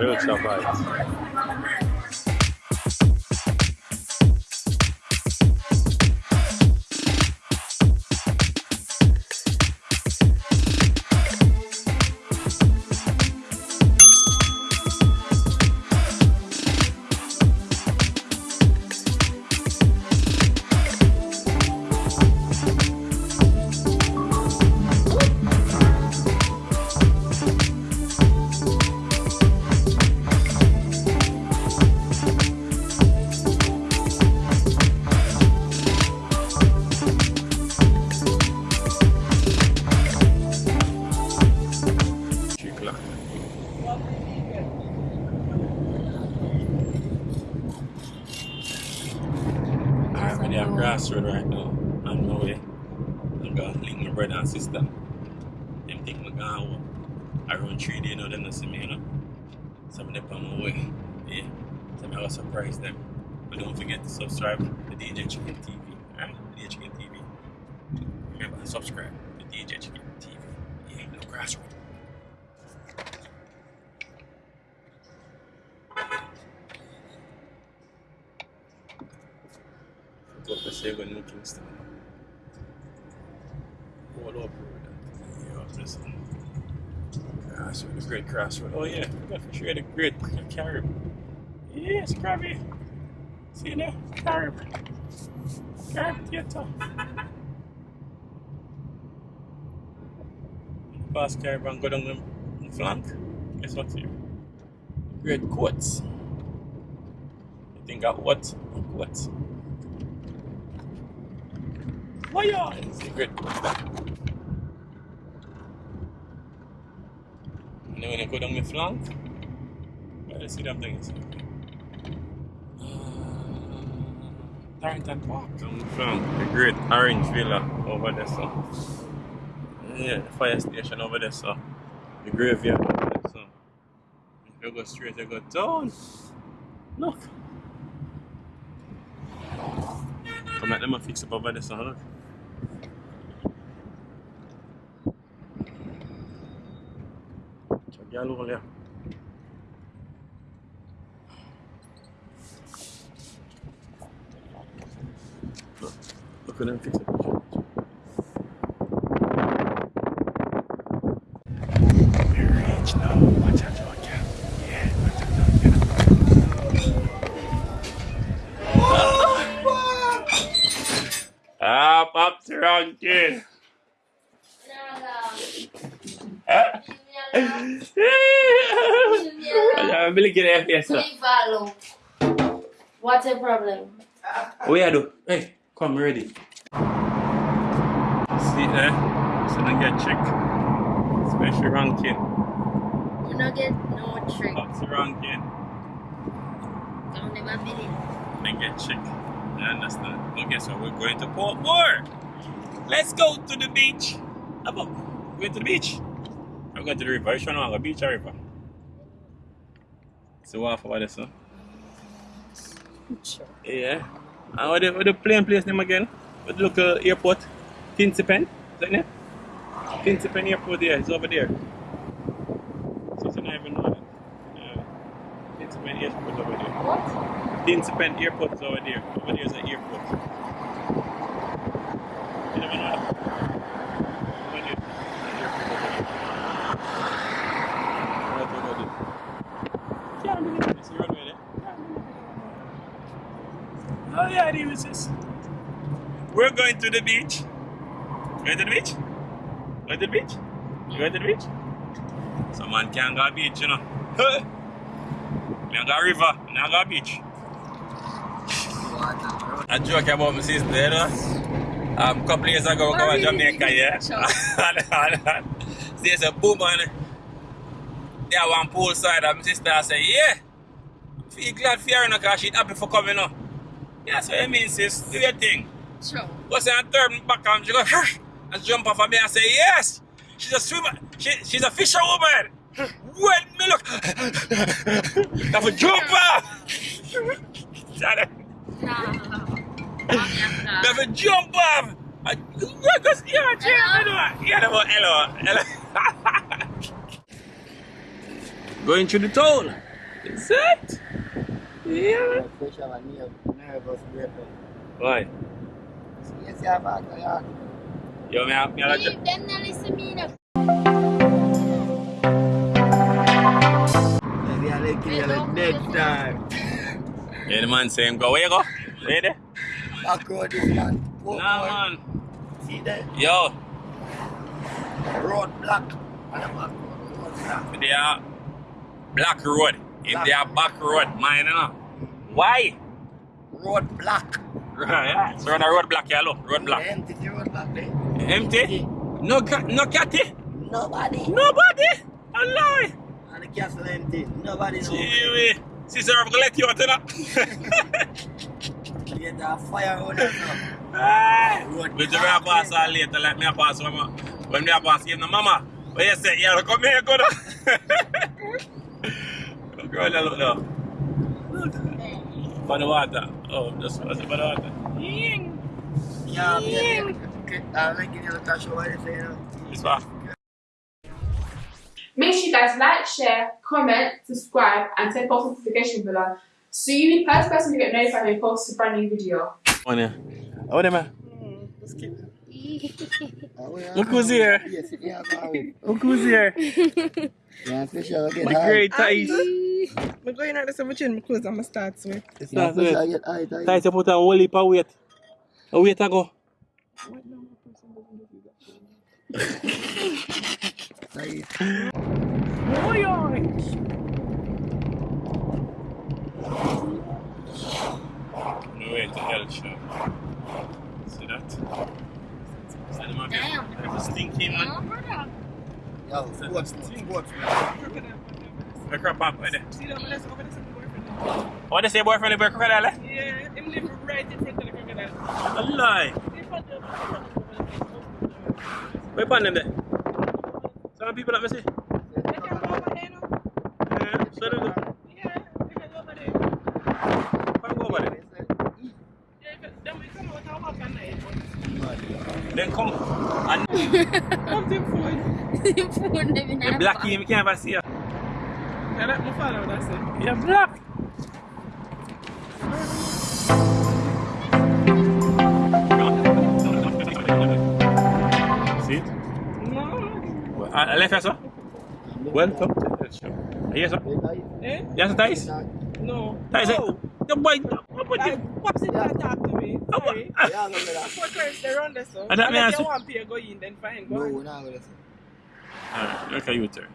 没有吃到不好意思 crossroad right now. On my way. I'm gonna link my brother and sister. Them think I'm gonna home. Around three days now, them not see me, you know. So I'm on my way. Yeah. So I'm gonna surprise them. But don't forget to subscribe to DJ Chicken TV. Alright? DJ Chicken TV. Remember, subscribe to DJ Chicken TV. Yeah, no crossroad. Sega New Kingston. Over road. Yeah, this crossroad, the great crossroad. Oh yeah, we got for sure the great carib. Yes, crabby. See you there? Carib. Carib theater. Past carib and go down the flank. Guess what's here? Great quotes. You think of what? Quotes. Fire! Secret. And then when I go down the flank, I see them things. Uh, Torrington Park. Down the flank, the great orange villa over there, so. Yeah, the fire station over there, so. The graveyard over there, so. If you go straight, you go down. Look. Come at them and fix up over there, so look. Check y'all over there. Look, Kid. Jangan beli kira FPS lah. Leave follow. What's the problem? Oh yeah, do. Hey, come ready. See there? So don't get check. Special ranking. You not get no trick. Pop's ranking. Don't never believe. Then get check. You understand? But guess what? We're going to Portmore. Let's go to the beach. About going to the beach? I'm going to the river. You sure know the beach or river? So what for this, one? Sure. Yeah. And what the, what the plane place name again? What the local airport? Tinson Pen? Is that name? Tinson Pen Airport there. It's over there. So it's not even know that. Uh, Tinson Pen Airport over there. What? Tinson Pen Airport is over there. Over there is an airport. Oh yeah, is this. We're going to the beach. Going to the beach? Going to the beach? Going to the beach? Some man can't go beach, you know. Me go river, me go beach. I joke about my sister, you know. Um, couple years ago, we go to Jamaica, yeah. See, it's a boom on there one pool side, and my sister say, yeah. Feel glad for her, because she's happy for coming up. Yeah, so it means, sis, do your thing. Sure. What's and turn back and she go, and jump off of me and say, yes, she's a swimmer, she, she's a fisherwoman. When me look, i've a jump off. Nah. Have a jump off. I- Yeah, cause yeah, yeah, hello, yeah, hello, hello, hello. Going through the town. Is it? Yeah. Special and nerve- nervous breakdown. Why? Yes, yeah, back, yeah. Yo, me, me, me, Leave them now listen me now. Maybe I like you like next time. Yeah, the man say him go. Where you go? Where you there? Back road this man. Poor Nah, man. See that? Yo, Road block. And the back road, road they are black road. If Black. they are back road, mine, you know. Why? Road block. Right, so on a road block, yeah, look. Road block. Empty the road block eh? there. Empty? No, no catty? Nobody. Nobody? Allah. And the castle empty. Nobody know. Gee, sister, I'm gonna let you out, you know. Get a fire on us now. Hey, Road But you block. may pass all later, like me a pass when, when me a pass give the mama. But you say, yeah, come here, go now. Girl, look now. For the water. Oh, just for the water? Yeah, yeah. I'm making you look at show what you. It's far. Make sure you guys like, share, comment, subscribe, and turn post notification bell on so you be the first person to get notified when we post a brand new video. On here. Oh, there, man. Hmm, Look Look who's here. Yes, yeah. Look who's here. Yeah, special get My great Thais. I'm going out the chin my clothes, I'm going to start with. It's Yeah, not special good. get high, high. Thais, you put a whole heap of weight. A weight ago. High. No way to hell, sure. See that? Damn. That was stinking, man. No, brother. Yo, sports, sports, man. The crap up, right there. See man that's over there, some boyfriend. What they say, boyfriend, the crocodile? eh? Yeah, him live right in front of the crocodile. A lie. Where upon them there? Some people that me see. They can go over there now. Yeah, so them go. Yeah, they can go over there. Come go over there. Yeah, if it- then we come out and walk at night. Then come. And Something food. The phone them in the a black box. you can't ever see her. I like my father, that's it. You're black. See it? No. Well, I I left her, sir. Welcome to the show. Yes, sir. Eh? Yes, Thais. No. Thais, eh? No. The boy, what about I, you? Pops did not talk to me. Oh, Sorry. what? Yeah, go with that. Four times they run this, so. And that Unless means- you want to go in, then fine, go No, on. we're not going to say. Alright, look at you, turn.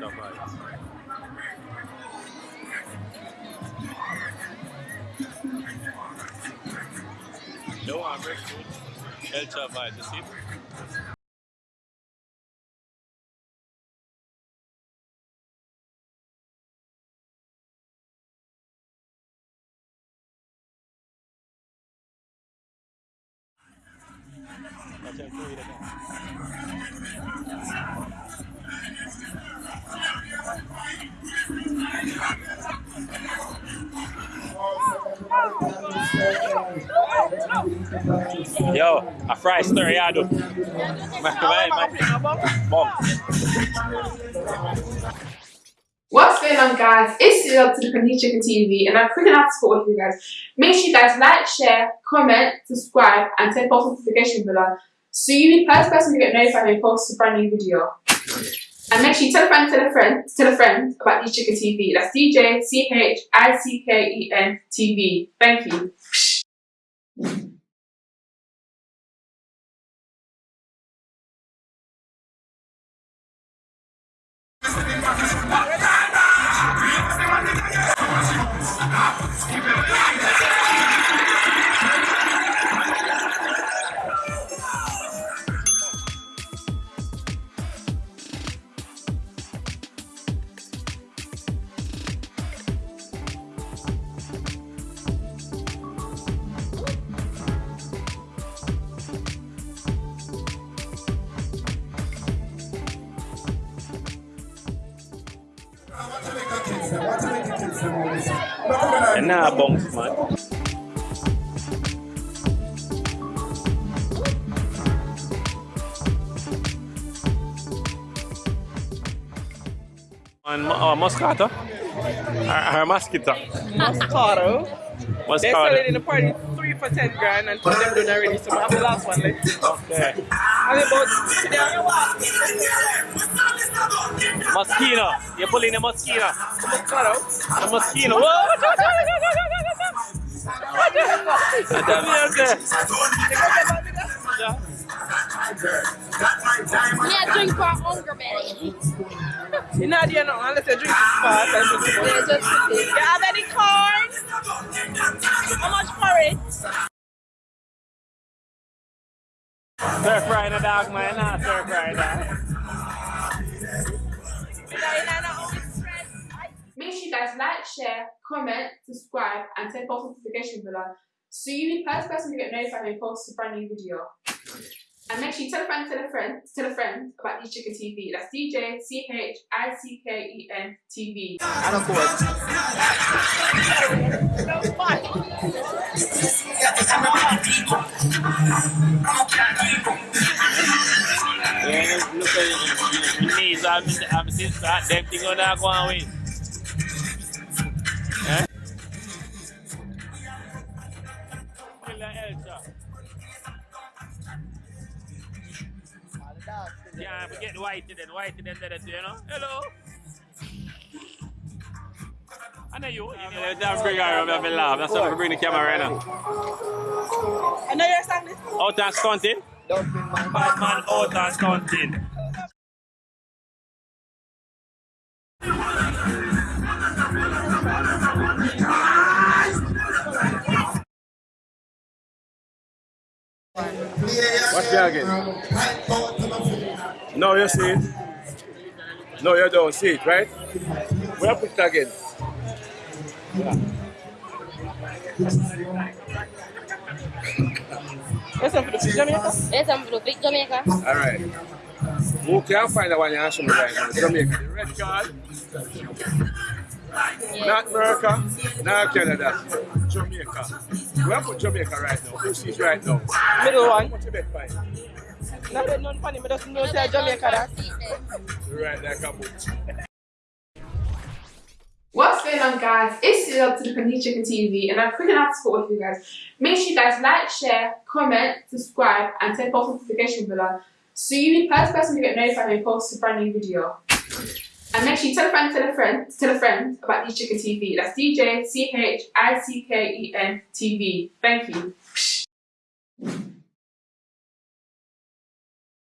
Tough eyes. No, very good. El Chavai, you see? Yo, a fry I. Mom. What's going on, guys? It's Cyril to the Panini Chicken TV, and I'm freaking out to support with you guys. Make sure you guys like, share, comment, subscribe, and turn post notification bell on so you be the first person to get notified when we post a brand new video. And make sure you tell a friend, tell a friend, tell a friend about These Chicken TV. That's DJ C H I C K E N TV. Thank you. What? And now bounce, man. On oh, Moscato? Or, or Mosquito? Moscato. They sell it in the party three for ten grand and two of them done already, so I have the last one left. Okay. And about today on your walk, Moschino. You're pulling the Moschino. The Moschino. Whoa! What the hell there? Yeah. Me a drink for hunger belly. You're not there now unless you drink it fast and drink it. Yeah, just this. You have any cards? How much for it? You know, you know, no, it's stress. Make sure you guys like, share, comment, subscribe, and turn post notification bell so you be the first person to get notified when we post a brand new video. And make sure you tell a friend, tell a friend, tell a friend about DJ Chicken TV. That's DJ C H I C K E N TV. And of course, at your knees. I'm, I'm still start them thing on that going away. Eh? Kill the Elsa. Yeah, forget the white then, white then, then, you know? Hello? I know you. You know, I'm bring her over and laugh. That's why I bring the camera right now. I know you're sang this. Out and stunting. don't bring my Bad man out and stunting. Again? No, you see it. No, you don't see it, right? Where put it again? Listen for the picture, Jamaica. Yes, I'm from Big Jamaica. All right. Who can find the one you're asking me right now? Jamaica. The red card, Yeah. not America, not Canada. Jamaica. Where put Jamaica right now? Who sees right now? Middle one. What's the bet find? Not that none funny, but just know say Jamaica that. Right there, kaput. What's going on, guys? It's Cyril to the Panis Chicken TV, and I'm quick enough to support with you guys. Make sure you guys like, share, comment, subscribe, and turn post notification bell so you be the first person to get notified when we post a brand new video. And make sure you tell a friend, tell a friend, tell a friend about DJ Chicken TV. That's DJ C H I C K E N TV. Thank you.